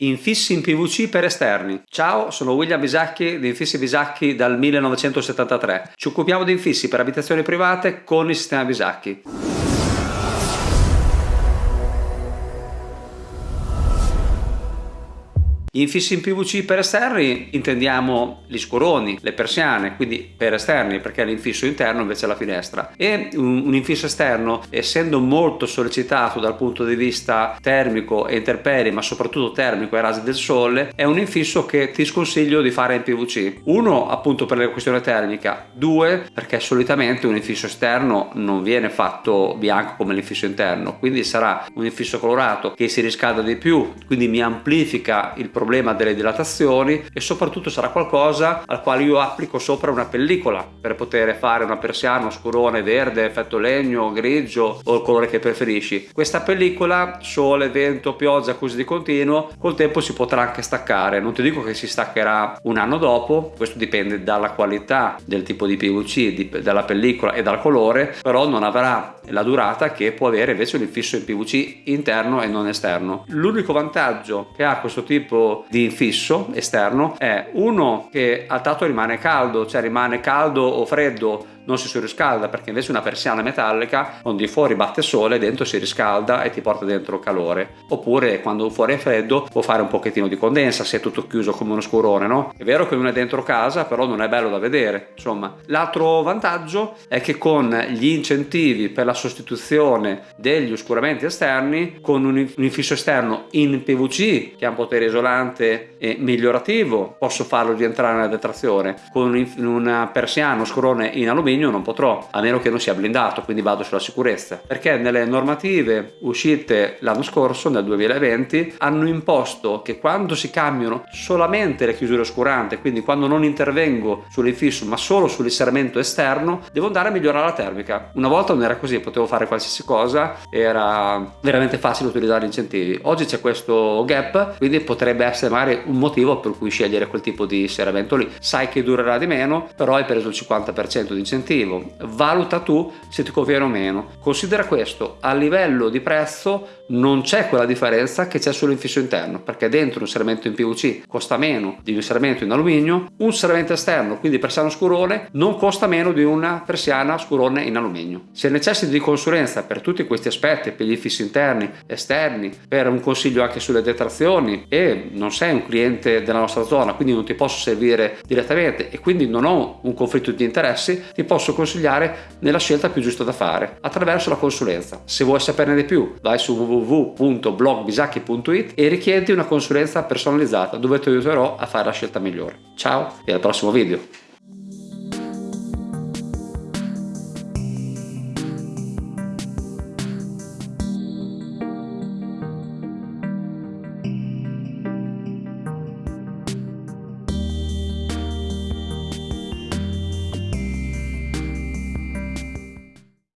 Infissi in PVC per esterni. Ciao, sono William Bisacchi di Infissi Bisacchi dal 1973. Ci occupiamo di infissi per abitazioni private con il sistema Bisacchi. Infissi in PVC per esterni intendiamo gli scuroni, le persiane, quindi per esterni perché l'infisso interno invece è la finestra. E un, un infisso esterno, essendo molto sollecitato dal punto di vista termico e interperi, ma soprattutto termico ai rasi del sole, è un infisso che ti sconsiglio di fare in PVC. Uno appunto per la questione termica, due perché solitamente un infisso esterno non viene fatto bianco come l'infisso interno, quindi sarà un infisso colorato che si riscalda di più, quindi mi amplifica il problema problema delle dilatazioni e soprattutto sarà qualcosa al quale io applico sopra una pellicola per poter fare una persiana, scurone verde, effetto legno, grigio o il colore che preferisci. Questa pellicola, sole, vento, pioggia così di continuo, col tempo si potrà anche staccare. Non ti dico che si staccherà un anno dopo, questo dipende dalla qualità del tipo di PVC, dalla pellicola e dal colore, però non avrà la durata che può avere invece un infisso in PVC interno e non esterno. L'unico vantaggio che ha questo tipo di infisso esterno è uno che al tatto rimane caldo, cioè rimane caldo o freddo non si surriscalda perché invece una persiana metallica di fuori batte sole dentro si riscalda e ti porta dentro calore. Oppure quando fuori è freddo può fare un pochettino di condensa se è tutto chiuso come uno scurone no? è vero che uno è dentro casa però non è bello da vedere insomma. L'altro vantaggio è che con gli incentivi per la sostituzione degli oscuramenti esterni con un infisso esterno in PVC che ha un potere isolante e migliorativo posso farlo rientrare nella detrazione. Con una persiana scurone in alluminio alluminio non potrò, a meno che non sia blindato, quindi vado sulla sicurezza. Perché nelle normative uscite l'anno scorso, nel 2020, hanno imposto che quando si cambiano solamente le chiusure oscurante, quindi quando non intervengo sull'infisso ma solo sull'inserimento esterno, devo andare a migliorare la termica. Una volta non era così, potevo fare qualsiasi cosa, era veramente facile utilizzare gli incentivi. Oggi c'è questo gap, quindi potrebbe essere magari un motivo per cui scegliere quel tipo di serramento lì. Sai che durerà di meno, però hai preso il 50% di incentivi incentivo, valuta tu se ti conviene o meno. Considera questo, a livello di prezzo non c'è quella differenza che c'è sull'infisso interno, perché dentro un serramento in PVC costa meno di un serramento in alluminio, un serramento esterno, quindi persiano scurone, non costa meno di una persiana scurone in alluminio. Se necessiti di consulenza per tutti questi aspetti, per gli infissi interni, esterni, per un consiglio anche sulle detrazioni e non sei un cliente della nostra zona, quindi non ti posso servire direttamente e quindi non ho un conflitto di interessi, ti posso consigliare nella scelta più giusta da fare attraverso la consulenza. Se vuoi saperne di più vai su www.blogbisacchi.it e richiedi una consulenza personalizzata dove ti aiuterò a fare la scelta migliore. Ciao e al prossimo video!